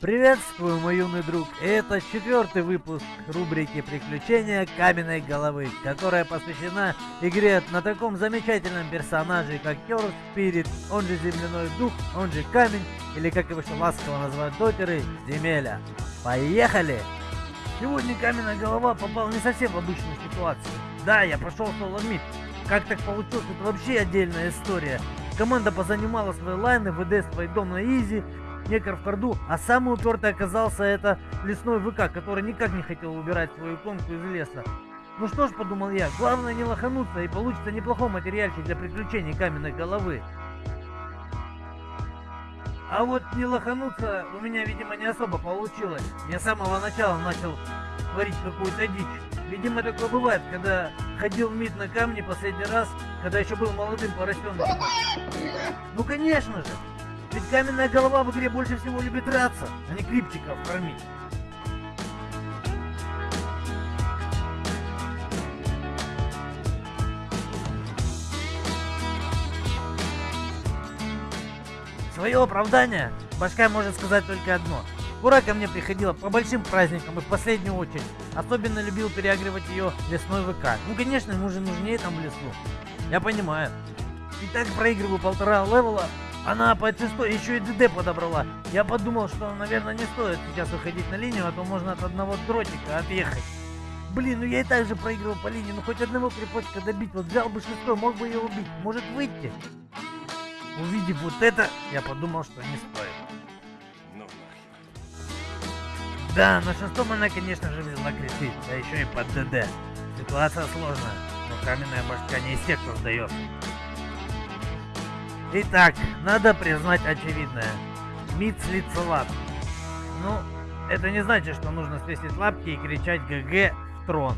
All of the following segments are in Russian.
Приветствую, мой юный друг! Это четвертый выпуск рубрики «Приключения каменной головы», которая посвящена игре на таком замечательном персонаже, как Керс Спирит, он же Земляной Дух, он же Камень, или как его еще ласково называют дотеры, Земеля. Поехали! Сегодня каменная голова попал не совсем в обычную ситуацию. Да, я прошел соло мид. Как так получилось, это вообще отдельная история. Команда позанимала свои лайны, ВД свои дом на изи, некор в карду, а самый упертый оказался это лесной ВК, который никак не хотел убирать свою иконку из леса. Ну что ж, подумал я, главное не лохануться и получится неплохой материальчик для приключений каменной головы. А вот не лохануться у меня, видимо, не особо получилось. Я с самого начала начал творить какую-то дичь. Видимо, такое бывает, когда ходил мид на камне последний раз, когда еще был молодым поросенком. Ну, конечно же, ведь каменная голова в игре больше всего любит драться, а не криптиков кормить. Свое оправдание башка может сказать только одно. Ура ко мне приходила по большим праздникам и в последнюю очередь. Особенно любил переагривать ее лесной ВК. Ну конечно, ему же нужнее там в лесу. Я понимаю. И так проигрываю полтора левела, она по шестой еще и ДД подобрала. Я подумал, что, наверное, не стоит сейчас выходить на линию, а то можно от одного дротика отъехать. Блин, ну я и так же проигрывал по линии, ну хоть одного крепочка добить. Вот взял бы шестой, мог бы ее убить. Может выйти? Увидев вот это, я подумал, что не стоит. Ну Да, на шестом она, конечно же, взяла криты, да еще и под ДД. Ситуация сложная, но каменная башка не из тех, кто сдается. Итак, надо признать очевидное. Мид лап. Ну, это не значит, что нужно свесить лапки и кричать ГГ в трон.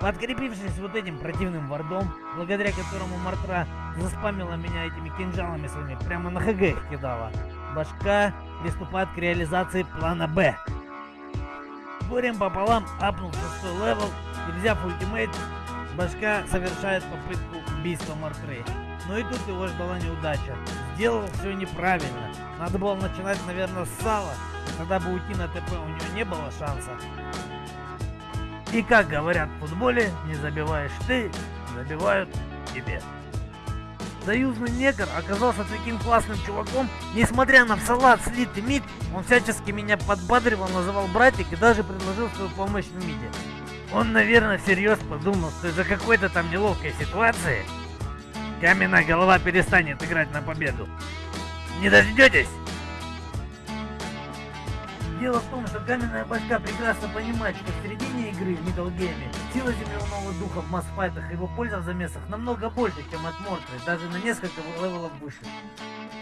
Подкрепившись вот этим противным вардом, благодаря которому Мартра заспамила меня этими кинжалами своими, прямо на ХГ их кидала, башка приступает к реализации плана Б. С горем пополам апнул шестой level и взяв ultimate, башка совершает попытку убийства Мортры. Но и тут его ждала неудача. Сделал все неправильно. Надо было начинать, наверное, с сала. Тогда бы уйти на ТП у него не было шанса. И как говорят в футболе, не забиваешь ты, забивают тебе. Союзный негр оказался таким классным чуваком, несмотря на салат слитый мид, он всячески меня подбадривал, называл братик и даже предложил свою помощь в миде. Он, наверное, всерьез подумал, что из-за какой-то там неловкой ситуации каменная голова перестанет играть на победу. Не дождетесь? Дело в том, что каменная башка прекрасно понимает, что в середине игры в Middle Game сила земляного духа в масс-файтах и его польза в замесах намного больше, чем от Мортры, даже на несколько левелов выше.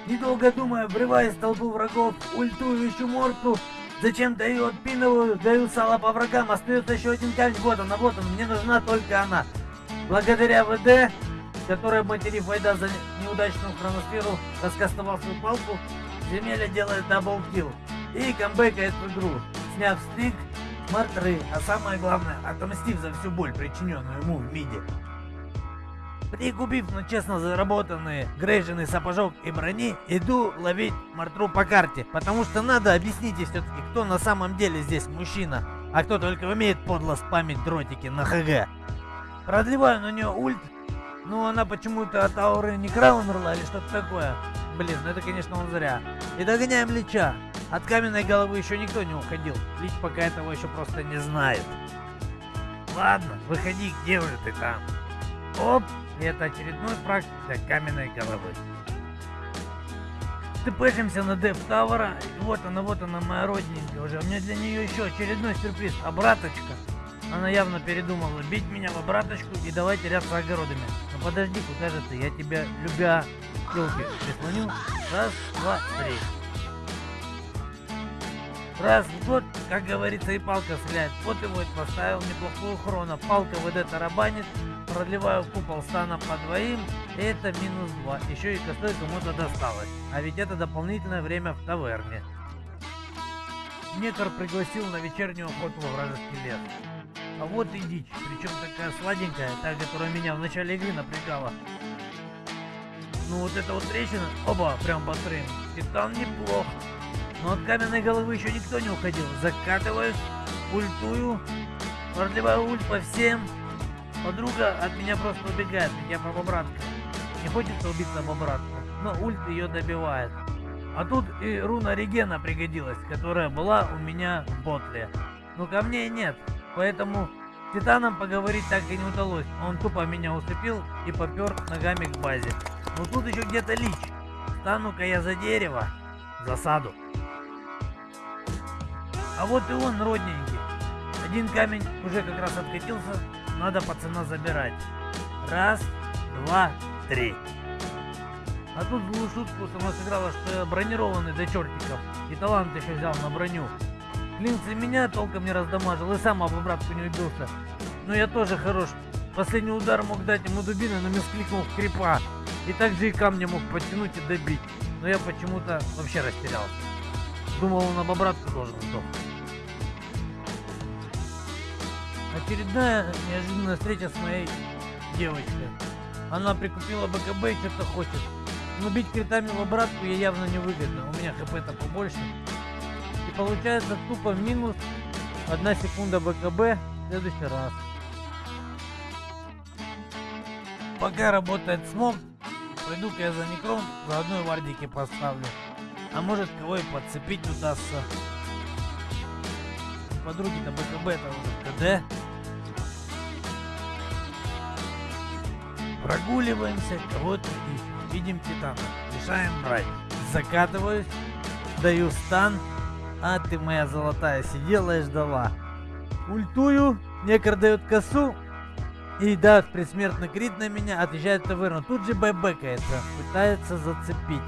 Недолго думая, врываюсь в толпу врагов, ультую ищу Мортру, Зачем даю отпинываю, даю сало по врагам, остается еще один камень, вот она, вот он, мне нужна только она. Благодаря ВД, которая, материв Вайда за неудачную хроносферу, раскастовал свою палку, Земеля делает double kill и камбэкает в игру, сняв стик, мартры, а самое главное, отомстив за всю боль, причиненную ему в миде. Прикупив, но честно заработанные грейженый сапожок и брони, иду ловить Мартру по карте. Потому что надо объяснить все-таки, кто на самом деле здесь мужчина, а кто только умеет подло спамить дротики на ХГ. Продлеваю на нее ульт, но она почему-то от ауры не краунерла или что-то такое. Блин, ну это конечно он зря. И догоняем Лича. От каменной головы еще никто не уходил. Лич пока этого еще просто не знает. Ладно, выходи, где уже ты там? Оп, и это очередной фраг для каменной головы. Тпшимся на Дев Тавара. Вот она, вот она, моя родненькая уже. У меня для нее еще очередной сюрприз. Обраточка. Она явно передумала бить меня в обраточку и давай теряться огородами. Но подожди, куда же ты? Я тебя, любя, елки, прислоню. Раз, два, три. Раз в год, как говорится, и палка стреляет. Вот его и поставил неплохую хрона. Палка вот это продлеваю купол стана по двоим, это минус 2. Еще и косой кому-то досталось. А ведь это дополнительное время в таверне. Некор пригласил на вечернюю охоту во вражеский лес. А вот и дичь, причем такая сладенькая, та, которая меня в начале игры напрягала. Ну вот эта вот трещина, оба, прям по стрим. Титан неплох. Но от каменной головы еще никто не уходил. Закатываюсь, ультую, продлеваю ульт по всем. Подруга от меня просто убегает, я по бобратка. Не хочется убиться бобратку, но ульт ее добивает. А тут и руна регена пригодилась, которая была у меня в ботле. Но мне нет, поэтому с Титаном поговорить так и не удалось. Он тупо меня усыпил и попер ногами к базе. Но тут еще где-то лич. Стану-ка я за дерево. Засаду. А вот и он, родненький. Один камень уже как раз откатился. Надо пацана забирать. Раз, два, три. А тут злую шутку сама сыграла, что я бронированный до чертиков. И талант еще взял на броню. Клинцы меня толком не раздамажил и сам об обратку не убился. Но я тоже хорош. Последний удар мог дать ему дубиной, но мискликнул в крипа. И также и камни мог подтянуть и добить. Но я почему-то вообще растерялся. Думал, он об обратку должен сдохнуть. Очередная неожиданная встреча с моей девочкой. Она прикупила БКБ и что-то хочет. Но бить критами в обратку ей явно не выгодно. У меня хп-то побольше. И получается тупо минус одна секунда БКБ в следующий раз. Пока работает смог, пойду-ка я за некром, заодно и вардики поставлю. А может кого и подцепить удастся. Подруги-то БКБ это уже КД. Прогуливаемся, кого-то ищем. Видим титана. Решаем брать. Закатываюсь, даю стан. А ты моя золотая сидела и ждала. Ультую, некр дает косу. И да, предсмертный крит на меня, отъезжает таверну. Тут же байбекается, пытается зацепить.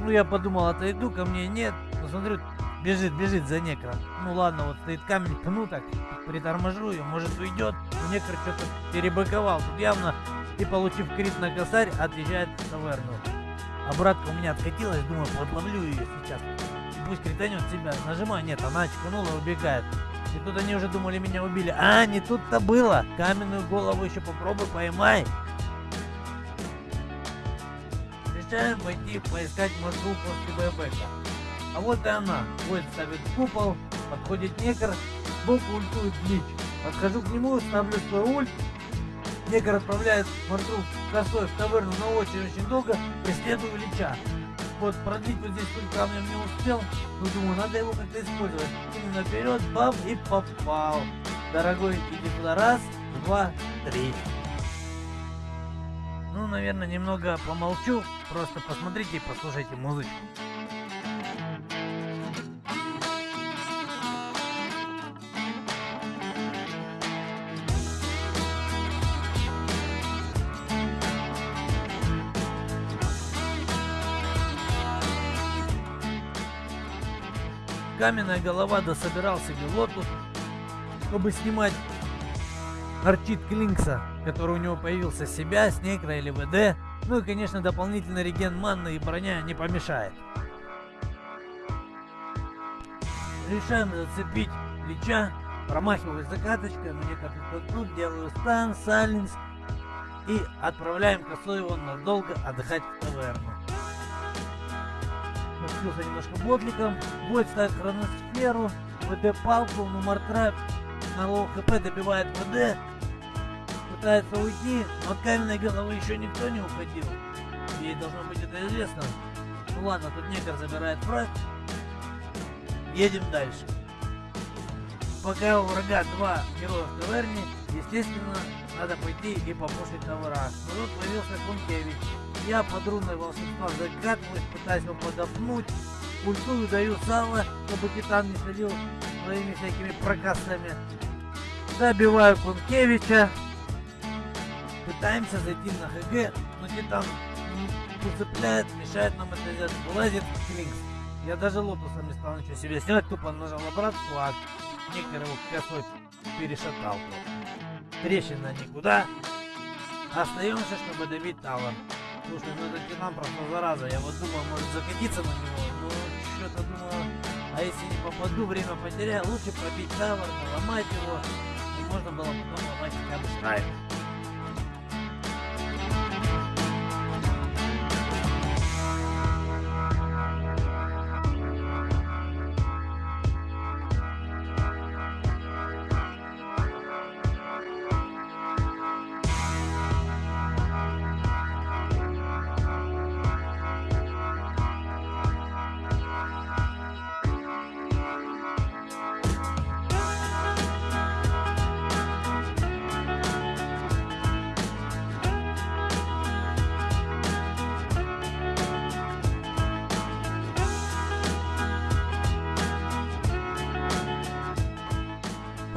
Ну я подумал, отойду, ко мне нет. Посмотрю, бежит, бежит за некром. Ну ладно, вот стоит камень, пну так, приторможу ее, может уйдет. Некр что-то перебыковал. Тут явно и получив крит на косарь, отъезжает в таверну. Обратка у меня откатилась, думаю, подловлю ее сейчас. И пусть кританет себя. Нажимаю, нет, она очканула и убегает. И тут они уже думали, меня убили. А, не тут-то было. Каменную голову еще попробуй поймай. Решаем пойти поискать маршрут после байбека. А вот и она. Воин ставит купол, подходит некр, сбоку ультует лич. Подхожу к нему, ставлю свой ульт, Негр отправляет маршрут косой в таверну на очень-очень долго, преследую Лича. Вот продлить вот здесь пуль камнем не успел, но думаю, надо его как-то использовать. Кину наперед, бам, и попал. Дорогой, иди туда, раз, два, три. Ну, наверное, немного помолчу, просто посмотрите и послушайте музычку. Каменная голова дособирал себе Lotus, чтобы снимать Orchid Клинкса, который у него появился, сейвить Некра или ВД. Ну и, конечно, дополнительный реген манны и броня не помешает. Решаем зацепить Лича, промахиваюсь закаточкой, мне как тут делаю стан, silence и отправляем косой его надолго отдыхать в таверну подключился немножко ботликом. Бой ставит хроносферу, ВД-палку, но Мортра на лоу хп добивает ВД. Пытается уйти, но от каменной головы еще никто не уходил. Ей должно быть это известно. Ну ладно, тут Некр забирает фраг. Едем дальше. Пока у врага два героя в таверне, естественно, надо пойти и попушить товера. Но тут появился Кункевич. Я под руной волшебства закатываюсь, пытаюсь его подопнуть. Ультую даю сало, чтобы Титан не следил своими всякими прокасами. Добиваю Кункевича. Пытаемся зайти на ХГ, но Титан уцепляет, мешает нам это сделать. Вылазит Клинкс. Я даже лотусом не стал ничего себе снимать, тупо нажал обратку, а Никер его косой перешатал. Трещина никуда. Остаемся, чтобы добить Талан. Слушай, ну это Тинам просто зараза. Я вот думал, может закатиться на него. Но что-то думаю, а если не попаду, время потеряю, лучше пробить тавер, ломать его. И можно было потом ломать хотя бы.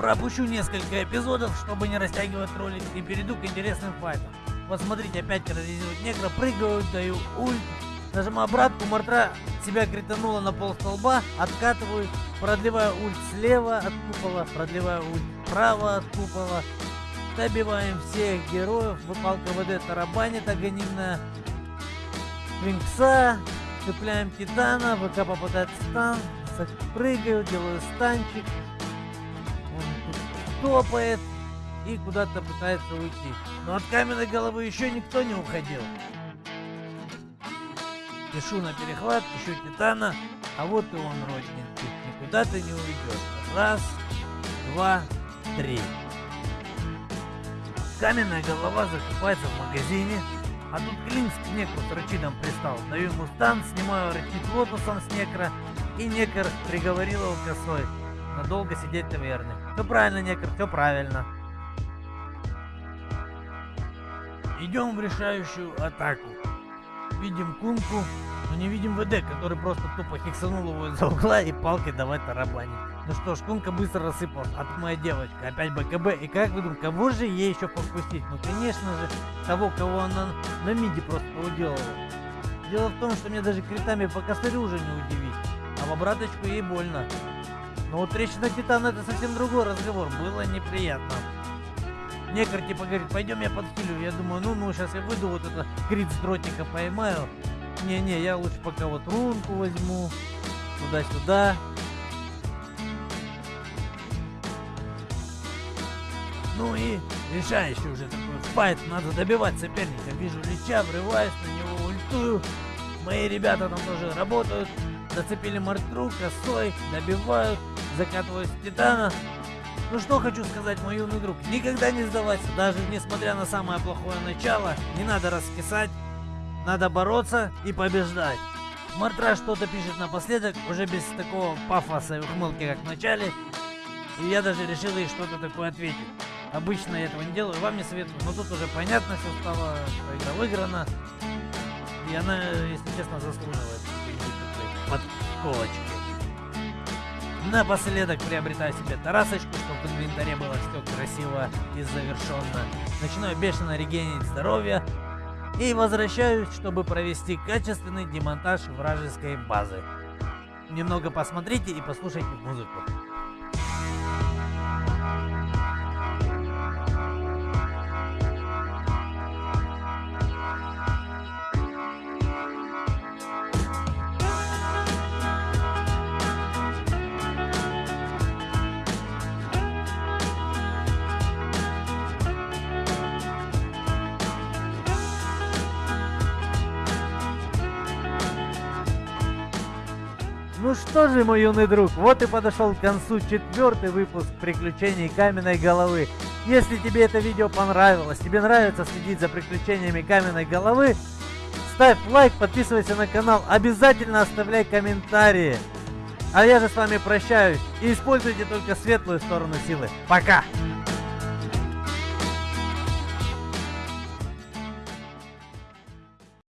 Пропущу несколько эпизодов, чтобы не растягивать ролик и перейду к интересным файтам. Вот смотрите, опять терроризируют негра, прыгаю, даю ульт, нажимаю обратку, Мартра себя кританула на пол столба, откатываю, продлеваю ульт слева от купола, продлеваю ульт справа от купола, добиваем всех героев, выпалка ВД тарабанит, агонимная Винкса, цепляем Титана, ВК попадает в стан, прыгаю, делаю станчик, топает и куда-то пытается уйти. Но от каменной головы еще никто не уходил. Пишу на перехват, ищу Титана, а вот и он, родненький. Никуда ты не уйдешь. Раз, два, три. Каменная голова закупается в магазине, а тут Клинк к некру с рычидом пристал. Даю ему стан, снимаю рычит лотосом с некра, и некр приговорил его косой. Надолго сидеть в таверне. Все правильно, некр, все правильно. Идем в решающую атаку. Видим Кунку, но не видим ВД, который просто тупо хиксанул его из-за угла и палкой давай тарабанить. Ну что ж, Кунка быстро рассыпалась. А моя девочка, опять БКБ. И как вы думаете, кого же ей еще покусить? Ну конечно же, того, кого она на миде просто уделала. Дело в том, что мне даже критами по косарю уже не удивить. А в обраточку ей больно. Но вот речь на Титана это совсем другой разговор. Было неприятно. Некор типа говорит, пойдем я подхилю. Я думаю, ну, ну, сейчас я выйду, вот это крит с дротика поймаю. Не-не, я лучше пока вот рунку возьму. Туда-сюда. Ну и решающий уже такой файт, надо добивать соперника. Вижу Лича, врываюсь на него, ультую. Мои ребята там тоже работают. Зацепили мартру, косой, добивают, закатывают Титана. Ну что хочу сказать, мой юный друг, никогда не сдавайся, даже несмотря на самое плохое начало, не надо раскисать, надо бороться и побеждать. Мартра что-то пишет напоследок, уже без такого пафоса и ухмылки, как в начале, и я даже решил ей что-то такое ответить. Обычно я этого не делаю, вам не советую, но тут уже понятно все стало, игра выиграна, и она, если честно, заслуживает подколочки. Напоследок приобретаю себе тарасочку, чтобы в инвентаре было все красиво и завершенно. Начинаю бешено регенить здоровье и возвращаюсь, чтобы провести качественный демонтаж вражеской базы. Немного посмотрите и послушайте музыку. Ну что же, мой юный друг, вот и подошел к концу четвертый выпуск приключений каменной головы. Если тебе это видео понравилось, тебе нравится следить за приключениями каменной головы, ставь лайк, подписывайся на канал, обязательно оставляй комментарии. А я же с вами прощаюсь и используйте только светлую сторону силы. Пока!